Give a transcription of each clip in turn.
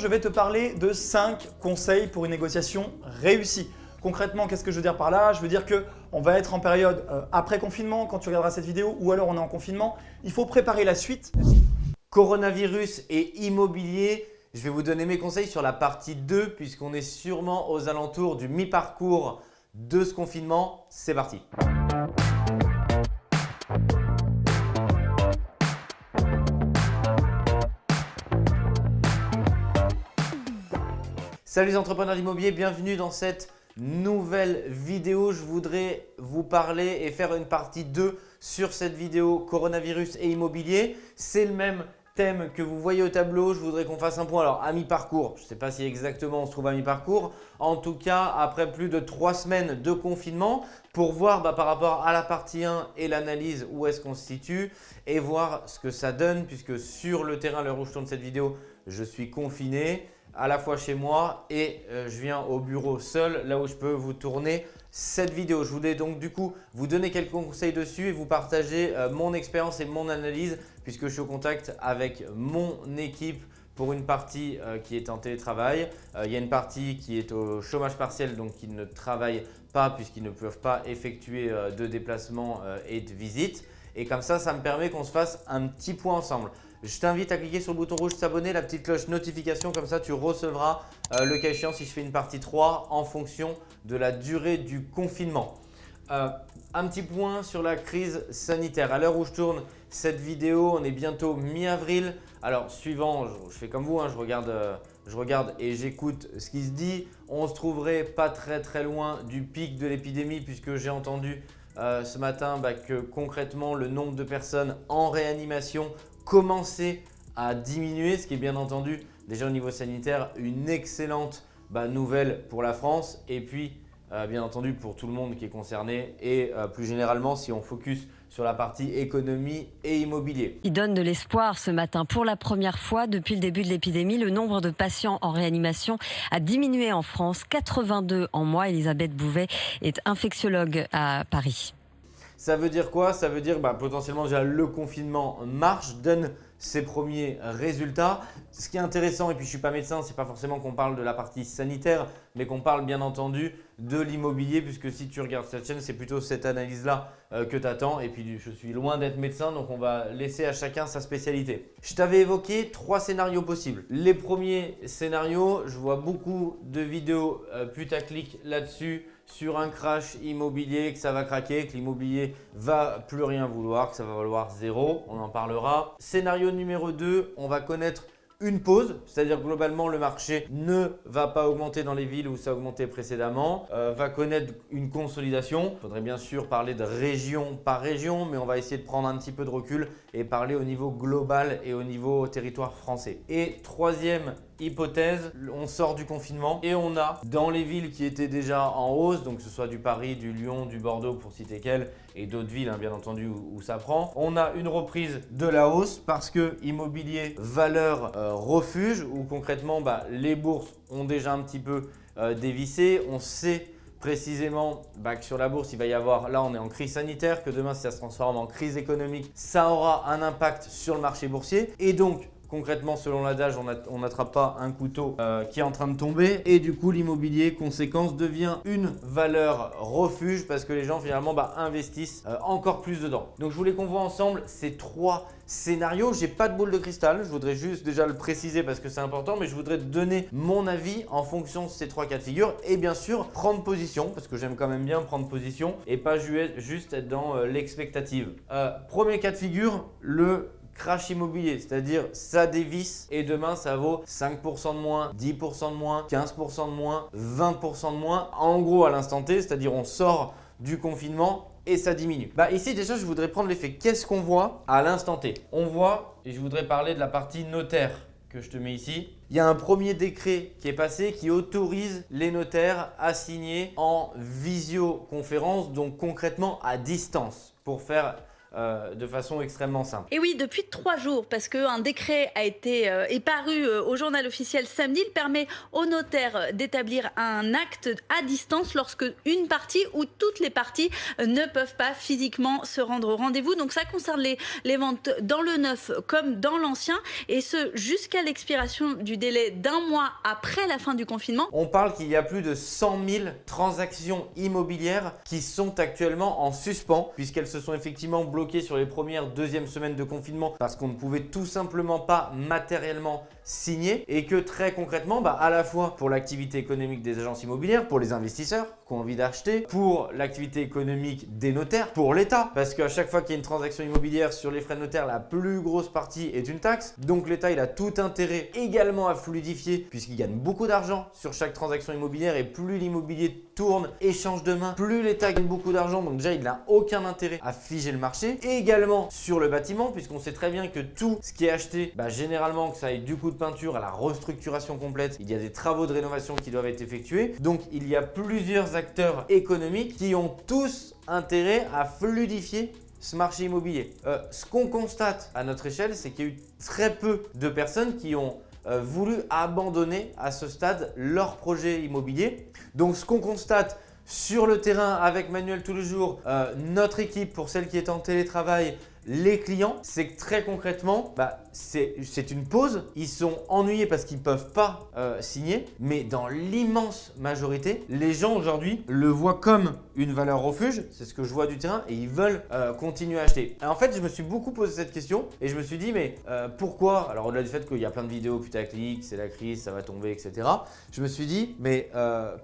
Je vais te parler de 5 conseils pour une négociation réussie. Concrètement, qu'est-ce que je veux dire par là? Je veux dire qu'on va être en période euh, après confinement quand tu regarderas cette vidéo ou alors on est en confinement. Il faut préparer la suite. Coronavirus et immobilier, je vais vous donner mes conseils sur la partie 2 puisqu'on est sûrement aux alentours du mi-parcours de ce confinement. C'est parti Salut les entrepreneurs d'immobilier, bienvenue dans cette nouvelle vidéo. Je voudrais vous parler et faire une partie 2 sur cette vidéo coronavirus et immobilier. C'est le même thème que vous voyez au tableau. Je voudrais qu'on fasse un point alors à mi-parcours. Je ne sais pas si exactement on se trouve à mi-parcours. En tout cas, après plus de 3 semaines de confinement pour voir bah, par rapport à la partie 1 et l'analyse où est-ce qu'on se situe et voir ce que ça donne puisque sur le terrain, l'heure où je tourne cette vidéo, je suis confiné à la fois chez moi et euh, je viens au bureau seul, là où je peux vous tourner cette vidéo. Je voulais donc du coup vous donner quelques conseils dessus et vous partager euh, mon expérience et mon analyse puisque je suis au contact avec mon équipe pour une partie euh, qui est en télétravail. il y a une partie qui est au chômage partiel donc qui ne travaille pas puisqu'ils ne peuvent pas effectuer de déplacement et de visite. Et comme ça, ça me permet qu'on se fasse un petit point ensemble. Je t'invite à cliquer sur le bouton rouge s'abonner, la petite cloche notification, comme ça tu recevras euh, le cas échéant si je fais une partie 3 en fonction de la durée du confinement. Euh, un petit point sur la crise sanitaire. À l'heure où je tourne cette vidéo, on est bientôt mi-avril. Alors suivant, je, fais comme vous, hein, je, regarde, euh, je regarde et j'écoute ce qui se dit. On se trouverait pas très très loin du pic de l'épidémie puisque j'ai entendu ce matin bah, que concrètement le nombre de personnes en réanimation commencer à diminuer, ce qui est bien entendu déjà au niveau sanitaire une excellente bah, nouvelle pour la France et puis euh, bien entendu pour tout le monde qui est concerné et euh, plus généralement si on focus sur la partie économie et immobilier. Il donne de l'espoir ce matin. Pour la première fois depuis le début de l'épidémie, le nombre de patients en réanimation a diminué en France, 82 en mois. Elisabeth Bouvet est infectiologue à Paris. Ça veut dire quoi? Ça veut dire bah, potentiellement déjà le confinement marche, donne ses premiers résultats. Ce qui est intéressant, et puis je ne suis pas médecin, ce n'est pas forcément qu'on parle de la partie sanitaire, mais qu'on parle bien entendu de l'immobilier, puisque si tu regardes cette chaîne, c'est plutôt cette analyse-là euh, que tu attends. Et puis je suis loin d'être médecin, donc on va laisser à chacun sa spécialité. Je t'avais évoqué trois scénarios possibles. Les premiers scénarios, je vois beaucoup de vidéos euh, putaclic là-dessus, sur un crash immobilier, que ça va craquer, que l'immobilier va plus rien vouloir, que ça va valoir zéro, on en parlera. Scénario numéro 2, on va connaître une pause, c'est-à-dire globalement le marché ne va pas augmenter dans les villes où ça a augmenté précédemment, euh, va connaître une consolidation. Il faudrait bien sûr parler de région par région, mais on va essayer de prendre un petit peu de recul et parler au niveau global et au niveau territoire français. Et troisième hypothèse, on sort du confinement et on a dans les villes qui étaient déjà en hausse, donc que ce soit du Paris, du Lyon, du Bordeaux pour citer quelles, et d'autres villes hein, bien entendu où, ça prend, on a une reprise de la hausse parce que immobilier, valeur, euh, refuge, où concrètement bah, les bourses ont déjà un petit peu euh, dévissé, on sait précisément bah, que sur la bourse, il va y avoir, là on est en crise sanitaire, que demain si ça se transforme en crise économique, ça aura un impact sur le marché boursier. Et donc, Concrètement, selon l'adage, on n'attrape pas un couteau euh, qui est en train de tomber et du coup, l'immobilier, conséquence, devient une valeur refuge parce que les gens finalement bah, investissent euh, encore plus dedans. Donc, je voulais qu'on voit ensemble ces trois scénarios. J'ai pas de boule de cristal, je voudrais juste déjà le préciser parce que c'est important, mais je voudrais donner mon avis en fonction de ces trois cas de figure et bien sûr prendre position parce que j'aime quand même bien prendre position et pas juste être dans euh, l'expectative. premier cas de figure, le crash immobilier, c'est-à-dire ça dévisse et demain ça vaut 5% de moins, 10% de moins, 15% de moins, 20% de moins. En gros à l'instant T, c'est-à-dire on sort du confinement et ça diminue. Bah ici déjà je voudrais prendre l'effet. Qu'est-ce qu'on voit à l'instant T? On voit, et je voudrais parler de la partie notaire que je te mets ici. Il y a un premier décret qui est passé qui autorise les notaires à signer en visioconférence, donc concrètement à distance pour faire euh, de façon extrêmement simple. Et oui, depuis trois jours, parce qu'un décret a été euh, est paru euh, au journal officiel samedi, il permet aux notaires d'établir un acte à distance lorsque une partie ou toutes les parties ne peuvent pas physiquement se rendre au rendez-vous. Donc ça concerne les, les ventes dans le neuf comme dans l'ancien, et ce jusqu'à l'expiration du délai d'un mois après la fin du confinement. On parle qu'il y a plus de 100 000 transactions immobilières qui sont actuellement en suspens puisqu'elles se sont effectivement bloquées sur les premières, deuxièmes semaines de confinement parce qu'on ne pouvait tout simplement pas matériellement signer et que très concrètement, bah, à la fois pour l'activité économique des agences immobilières, pour les investisseurs qui ont envie d'acheter, pour l'activité économique des notaires, pour l'État parce qu'à chaque fois qu'il y a une transaction immobilière sur les frais de notaire, la plus grosse partie est une taxe. Donc l'État, il a tout intérêt également à fluidifier puisqu'il gagne beaucoup d'argent sur chaque transaction immobilière et plus l'immobilier tourne, échange de main, plus l'État gagne beaucoup d'argent. Donc déjà, il n'a aucun intérêt à figer le marché. Et également sur le bâtiment puisqu'on sait très bien que tout ce qui est acheté, bah, généralement que ça aille du coup de peinture à la restructuration complète, il y a des travaux de rénovation qui doivent être effectués. Donc il y a plusieurs acteurs économiques qui ont tous intérêt à fluidifier ce marché immobilier. Euh, ce qu'on constate à notre échelle, c'est qu'il y a eu très peu de personnes qui ont euh, voulu abandonner à ce stade leur projet immobilier. Donc ce qu'on constate sur le terrain avec Manuel tous les jours, euh, notre équipe pour celle qui est en télétravail, les clients, c'est que très concrètement, bah, c'est une pause. Ils sont ennuyés parce qu'ils ne peuvent pas euh, signer. Mais dans l'immense majorité, les gens aujourd'hui le voient comme une valeur refuge. C'est ce que je vois du terrain et ils veulent euh, continuer à acheter. en fait, je me suis beaucoup posé cette question et je me suis dit, mais euh, pourquoi? Alors au-delà du fait qu'il y a plein de vidéos putaclic, c'est la crise, ça va tomber, etc. Je me suis dit, mais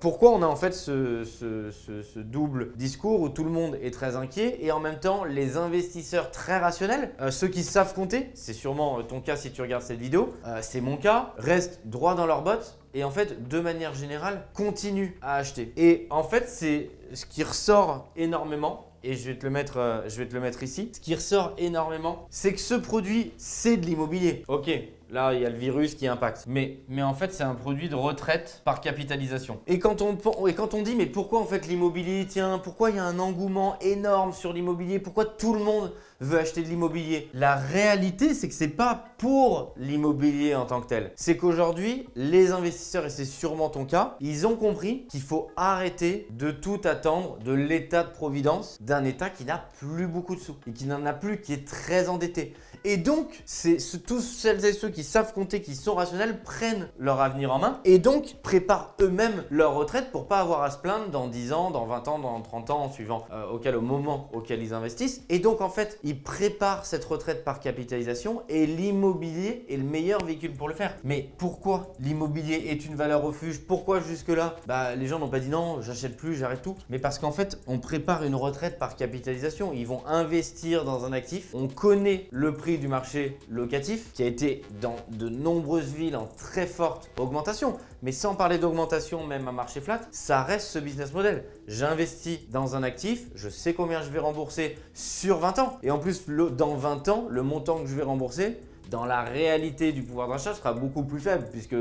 pourquoi on a en fait ce, ce double discours où tout le monde est très inquiet et en même temps les investisseurs très rationnels, ceux qui savent compter, c'est sûrement euh, ton cas si tu regardes cette vidéo, euh, c'est mon cas, restent droit dans leurs bottes et en fait, de manière générale, continuent à acheter. Et en fait, c'est ce qui ressort énormément et je vais, te le mettre, euh, je vais te le mettre ici. Ce qui ressort énormément, c'est que ce produit, c'est de l'immobilier. Ok, là, il y a le virus qui impacte. Mais, en fait, c'est un produit de retraite par capitalisation. Et quand on, et quand on dit, mais pourquoi en fait l'immobilier tient Pourquoi il y a un engouement énorme sur l'immobilier? Pourquoi tout le monde veut acheter de l'immobilier? La réalité, c'est que c'est pas pour l'immobilier en tant que tel. C'est qu'aujourd'hui, les investisseurs, et c'est sûrement ton cas, ils ont compris qu'il faut arrêter de tout attendre de l'état de providence d'un État qui n'a plus beaucoup de sous et qui n'en a plus, qui est très endetté. Et donc, c'est tous celles et ceux qui savent compter, qui sont rationnels, prennent leur avenir en main et donc préparent eux-mêmes leur retraite pour pas avoir à se plaindre dans 10 ans, dans 20 ans, dans 30 ans, en suivant euh, auquel au moment auquel ils investissent. Et donc, en fait, ils préparent cette retraite par capitalisation et l'immobilier est le meilleur véhicule pour le faire. Mais pourquoi l'immobilier est une valeur refuge? Pourquoi jusque-là? Bah, Les gens n'ont pas dit non, j'achète plus, j'arrête tout. Mais parce qu'en fait, on prépare une retraite par capitalisation. Ils vont investir dans un actif. On connaît le prix du marché locatif qui a été dans de nombreuses villes en très forte augmentation. Mais sans parler d'augmentation même à marché flat, ça reste ce business model. J'investis dans un actif, je sais combien je vais rembourser sur 20 ans. Et en plus, dans 20 ans, le montant que je vais rembourser, dans la réalité du pouvoir d'achat sera beaucoup plus faible puisque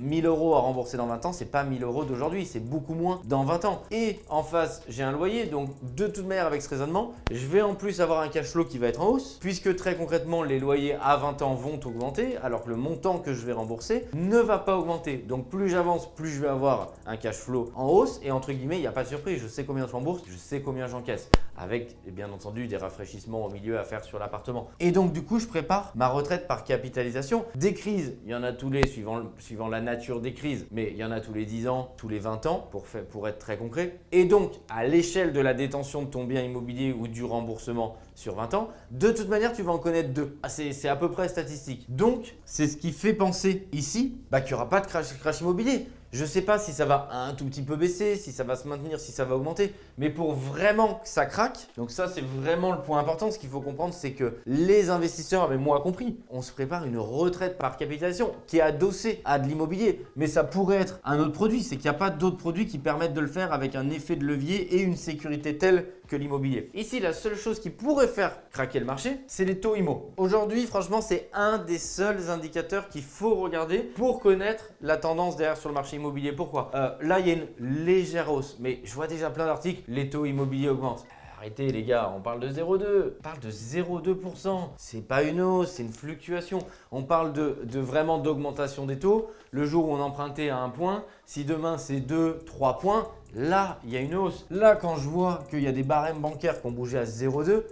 1000 euh, euros à rembourser dans 20 ans, c'est pas 1000 euros d'aujourd'hui, c'est beaucoup moins dans 20 ans. Et en face, j'ai un loyer, donc de toute manière avec ce raisonnement, je vais en plus avoir un cash flow qui va être en hausse puisque très concrètement, les loyers à 20 ans vont augmenter alors que le montant que je vais rembourser ne va pas augmenter. Donc plus j'avance, plus je vais avoir un cash flow en hausse et entre guillemets, il n'y a pas de surprise, je sais combien je rembourse, je sais combien j'encaisse avec bien entendu des rafraîchissements au milieu à faire sur l'appartement. Et donc du coup, je prépare ma retraite par capitalisation. Des crises, il y en a tous les suivant, suivant la nature des crises, mais il y en a tous les 10 ans, tous les 20 ans pour, pour être très concret. Et donc, à l'échelle de la détention de ton bien immobilier ou du remboursement sur 20 ans, de toute manière, tu vas en connaître deux. Ah, c'est à peu près statistique. Donc, c'est ce qui fait penser ici bah, qu'il n'y aura pas de crash, crash immobilier. Je ne sais pas si ça va un tout petit peu baisser, si ça va se maintenir, si ça va augmenter. Mais pour vraiment que ça craque, donc ça c'est vraiment le point important. Ce qu'il faut comprendre, c'est que les investisseurs, mais moi compris, on se prépare une retraite par capitalisation qui est adossée à de l'immobilier. Mais ça pourrait être un autre produit. C'est qu'il n'y a pas d'autres produits qui permettent de le faire avec un effet de levier et une sécurité telle l'immobilier. Ici, la seule chose qui pourrait faire craquer le marché, c'est les taux IMO. Aujourd'hui, franchement, c'est un des seuls indicateurs qu'il faut regarder pour connaître la tendance derrière sur le marché immobilier. Pourquoi? Euh, Là, il y a une légère hausse, mais je vois déjà plein d'articles, les taux immobiliers augmentent arrêtez les gars, on parle de 0,2. On parle de 0,2%. C'est pas une hausse, c'est une fluctuation. On parle de, de vraiment d'augmentation des taux. Le jour où on empruntait à un point, si demain c'est 2, 3 points, Là, il y a une hausse. Là, quand je vois qu'il y a des barèmes bancaires qui ont bougé à 0,2,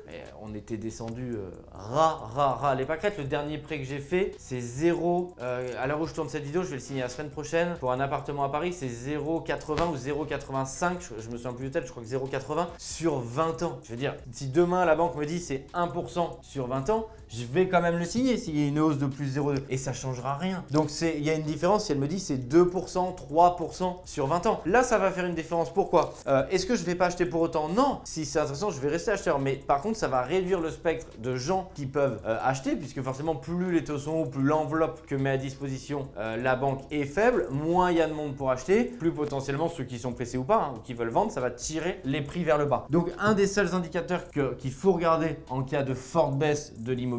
on était descendu euh, ras, ras, les pâquerettes. Le dernier prêt que j'ai fait, c'est 0. Euh, à l'heure où je tourne cette vidéo, je vais le signer la semaine prochaine. Pour un appartement à Paris, c'est 0,80 ou 0,85. Je, je, me souviens plus de tête, je crois que 0,80 sur 20 ans. Je veux dire, si demain la banque me dit c'est 1% sur 20 ans, je vais quand même le signer s'il y a une hausse de plus 0,2 et ça changera rien. Donc il y a une différence si elle me dit c'est 2%, 3% sur 20 ans. Là, ça va faire une différence. Pourquoi? Euh, Est-ce que je ne vais pas acheter pour autant? Non. Si c'est intéressant, je vais rester acheteur. Mais par contre, ça va réduire le spectre de gens qui peuvent euh, acheter puisque forcément, plus les taux sont hauts, plus l'enveloppe que met à disposition euh, la banque est faible, moins il y a de monde pour acheter, plus potentiellement ceux qui sont pressés ou pas, hein, ou qui veulent vendre, ça va tirer les prix vers le bas. Donc un des seuls indicateurs qu'il faut regarder en cas de forte baisse de l'immobilier,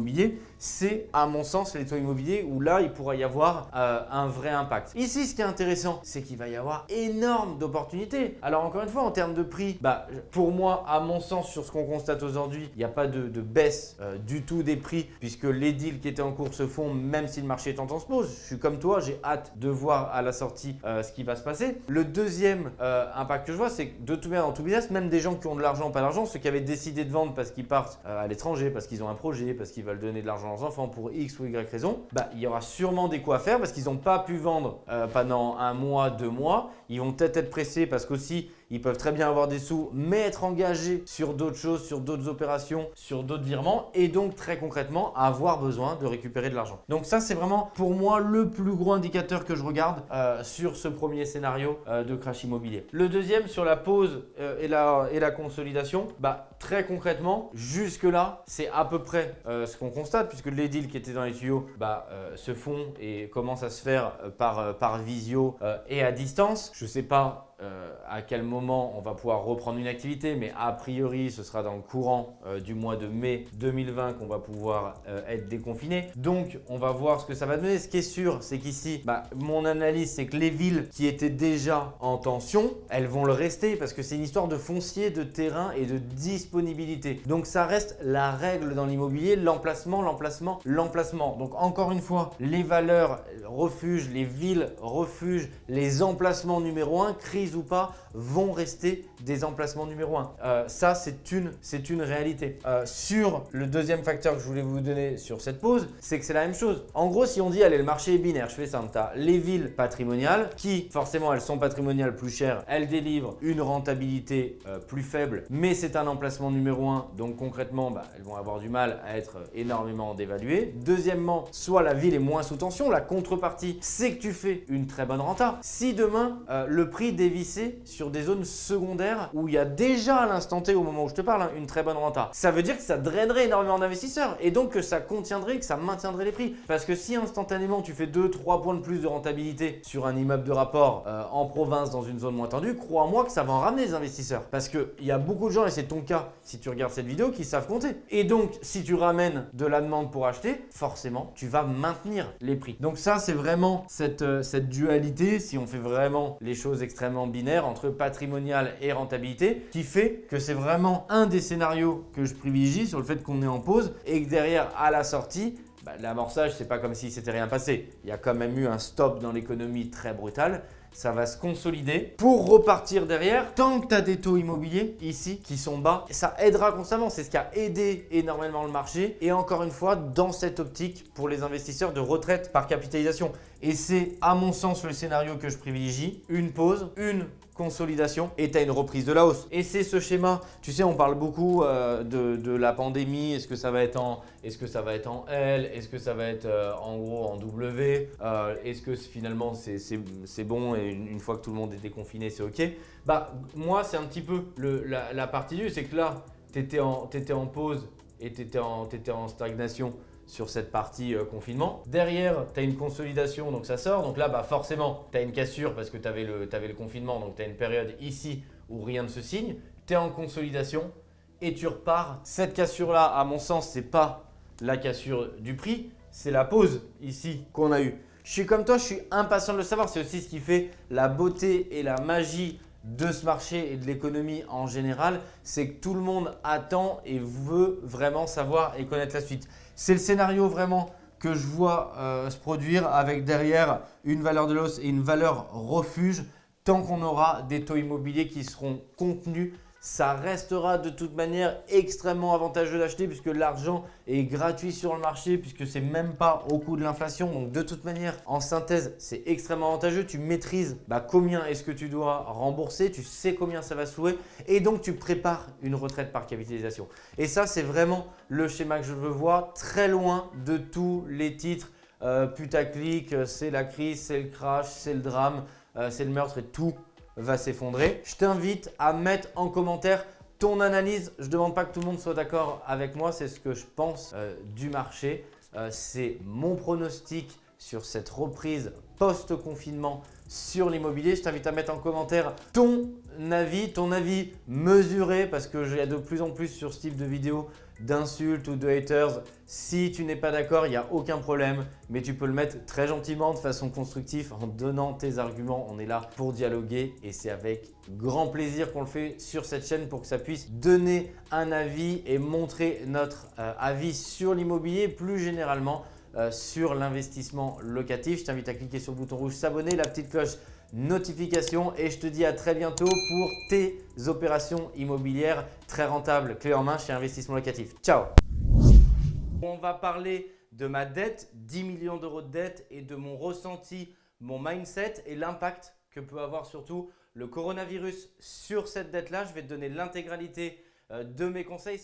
c'est à mon sens les taux immobiliers où là il pourrait y avoir euh, un vrai impact. Ici ce qui est intéressant c'est qu'il va y avoir énorme d'opportunités. Alors encore une fois en termes de prix, bah, pour moi à mon sens sur ce qu'on constate aujourd'hui il n'y a pas de, baisse euh, du tout des prix puisque les deals qui étaient en cours se font même si le marché est en pause. Je suis comme toi j'ai hâte de voir à la sortie euh, ce qui va se passer. Le deuxième impact que je vois c'est que de tout bien dans tout business même des gens qui ont de l'argent pas d'argent ceux qui avaient décidé de vendre parce qu'ils partent à l'étranger parce qu'ils ont un projet parce qu'ils donner de l'argent leurs enfants pour X ou Y raison, bah, il y aura sûrement des coups à faire parce qu'ils n'ont pas pu vendre euh, pendant un mois, deux mois. Ils vont peut-être être pressés parce qu'aussi, ils peuvent très bien avoir des sous, mais être engagés sur d'autres choses, sur d'autres opérations, sur d'autres virements et donc très concrètement avoir besoin de récupérer de l'argent. Donc ça, c'est vraiment pour moi le plus gros indicateur que je regarde euh, sur ce premier scénario euh, de crash immobilier. Le deuxième sur la pause et, la, et la consolidation, bah, très concrètement, jusque-là, c'est à peu près euh, ce qu'on constate puisque les deals qui étaient dans les tuyaux bah, euh, se font et commencent à se faire euh, par, par visio et à distance. Je sais pas euh, à quel moment on va pouvoir reprendre une activité, mais a priori, ce sera dans le courant euh, du mois de mai 2020 qu'on va pouvoir euh, être déconfiné. Donc, on va voir ce que ça va donner. Ce qui est sûr, c'est qu'ici, bah, mon analyse, c'est que les villes qui étaient déjà en tension, elles vont le rester parce que c'est une histoire de foncier, de terrain et de disponibilité. Donc, ça reste la règle dans l'immobilier, l'emplacement, l'emplacement, l'emplacement. Donc, encore une fois, les valeurs refuges, les villes refuges, les emplacements numéro 1, crise ou pas, vont rester des emplacements numéro 1. Euh, ça, c'est une, une réalité. Euh, sur le deuxième facteur que je voulais vous donner sur cette pause, c'est que c'est la même chose. En gros, si on dit, allez, le marché est binaire, je fais tu as les villes patrimoniales qui, forcément, elles sont patrimoniales plus chères, elles délivrent une rentabilité euh, plus faible, mais c'est un emplacement numéro 1, donc concrètement, bah, elles vont avoir du mal à être énormément dévaluées. Deuxièmement, soit la ville est moins sous tension, la contrepartie, c'est que tu fais une très bonne renta. Si demain, le prix dévie sur des zones secondaires où il y a déjà à l'instant T, au moment où je te parle, hein, une très bonne renta. Ça veut dire que ça drainerait énormément d'investisseurs et donc que ça contiendrait, que ça maintiendrait les prix. Parce que si instantanément tu fais 2-3 points de plus de rentabilité sur un immeuble de rapport euh, en province dans une zone moins tendue, crois-moi que ça va en ramener les investisseurs. Parce qu'il y a beaucoup de gens, et c'est ton cas si tu regardes cette vidéo, qui savent compter. Et donc, si tu ramènes de la demande pour acheter, forcément, tu vas maintenir les prix. Donc ça, c'est vraiment cette, euh, cette dualité, si on fait vraiment les choses extrêmement binaire entre patrimonial et rentabilité qui fait que c'est vraiment un des scénarios que je privilégie sur le fait qu'on est en pause et que derrière à la sortie bah, l'amorçage, c'est pas comme si c'était rien passé. Il y a quand même eu un stop dans l'économie très brutal. Ça va se consolider pour repartir derrière. Tant que tu as des taux immobiliers ici qui sont bas, ça aidera constamment. C'est ce qui a aidé énormément le marché. Et encore une fois, dans cette optique pour les investisseurs de retraite par capitalisation. Et c'est à mon sens le scénario que je privilégie. Une pause, une consolidation et tu as une reprise de la hausse. Et c'est ce schéma, tu sais, on parle beaucoup euh, de, la pandémie, est-ce que ça va être en, est-ce que ça va être en L, est-ce que ça va être euh, en gros en W, euh, est-ce que finalement c'est bon? Une, fois que tout le monde est déconfiné, c'est ok Bah moi c'est un petit peu la, partie du, c'est que là, tu étais, en pause et tu étais, en stagnation sur cette partie euh, confinement. Derrière, tu as une consolidation, donc ça sort. Donc là, bah forcément, tu as une cassure parce que tu avais, le confinement. Donc tu as une période ici où rien ne se signe. Tu es en consolidation et tu repars. Cette cassure-là, à mon sens, c'est pas la cassure du prix, c'est la pause ici qu'on a eue. Je suis comme toi, je suis impatient de le savoir. C'est aussi ce qui fait la beauté et la magie de ce marché et de l'économie en général, c'est que tout le monde attend et veut vraiment savoir et connaître la suite. C'est le scénario vraiment que je vois euh, se produire avec derrière une valeur de l'os et une valeur refuge tant qu'on aura des taux immobiliers qui seront contenus ça restera de toute manière extrêmement avantageux d'acheter puisque l'argent est gratuit sur le marché puisque c'est même pas au coût de l'inflation. Donc de toute manière, en synthèse, c'est extrêmement avantageux. Tu maîtrises bah, combien est-ce que tu dois rembourser, tu sais combien ça va louer et donc tu prépares une retraite par capitalisation. Et ça, c'est vraiment le schéma que je veux voir très loin de tous les titres euh, putaclic, c'est la crise, c'est le crash, c'est le drame, euh, c'est le meurtre et tout va s'effondrer. Je t'invite à mettre en commentaire ton analyse. Je ne demande pas que tout le monde soit d'accord avec moi, c'est ce que je pense euh, du marché. Euh, c'est mon pronostic sur cette reprise post-confinement sur l'immobilier. Je t'invite à mettre en commentaire ton avis, ton avis mesuré parce que j'ai de plus en plus sur ce type de vidéo d'insultes ou de haters. Si tu n'es pas d'accord, il n'y a aucun problème, mais tu peux le mettre très gentiment, de façon constructive, en donnant tes arguments. On est là pour dialoguer et c'est avec grand plaisir qu'on le fait sur cette chaîne pour que ça puisse donner un avis et montrer notre euh, avis sur l'immobilier plus généralement euh, sur l'investissement locatif. Je t'invite à cliquer sur le bouton rouge s'abonner, la petite cloche notification et je te dis à très bientôt pour tes opérations immobilières très rentables, clé en main chez Investissement Locatif. Ciao On va parler de ma dette, 10 millions d'euros de dette et de mon ressenti, mon mindset et l'impact que peut avoir surtout le coronavirus sur cette dette-là. Je vais te donner l'intégralité euh, de mes conseils.